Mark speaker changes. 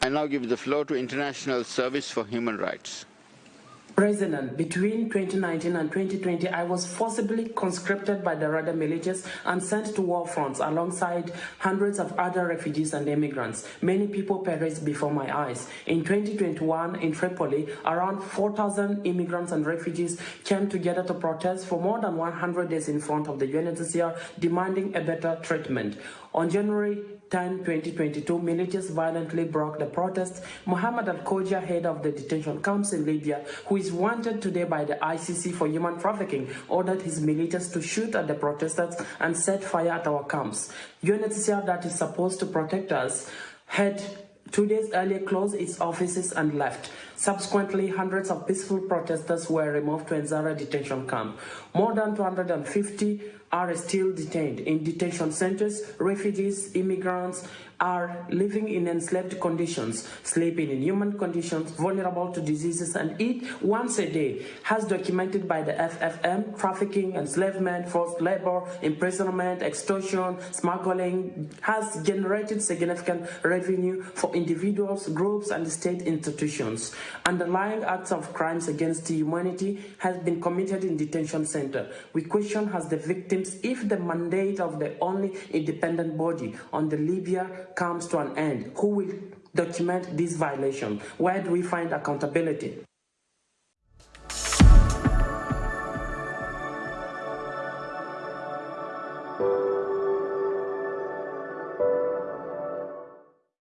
Speaker 1: I now give the floor to International Service for Human Rights.
Speaker 2: President, between 2019 and 2020, I was forcibly conscripted by the Rada militias and sent to war fronts alongside hundreds of other refugees and immigrants. Many people perished before my eyes. In 2021, in Tripoli, around 4,000 immigrants and refugees came together to protest for more than 100 days in front of the UNHCR, demanding a better treatment. On January 10, 2022, militias violently broke the protests. Mohammed Al-Khoja, head of the detention camps in Libya, who is wanted today by the ICC for human trafficking, ordered his militias to shoot at the protesters and set fire at our camps. UNHCR that is supposed to protect us had two days earlier closed its offices and left. Subsequently, hundreds of peaceful protesters were removed to Ain Zara detention camp. More than 250 are still detained in detention centers. Refugees, immigrants are living in enslaved conditions, sleeping in human conditions, vulnerable to diseases, and eat once a day, as documented by the FFM, trafficking, enslavement, forced labor, imprisonment, extortion, smuggling, has generated significant revenue for individuals, groups, and state institutions. Underlying acts of crimes against humanity has been committed in detention center. We question as the victims if the mandate of the only independent body on the Libya comes to an end, who will document this violation? Where do we find accountability?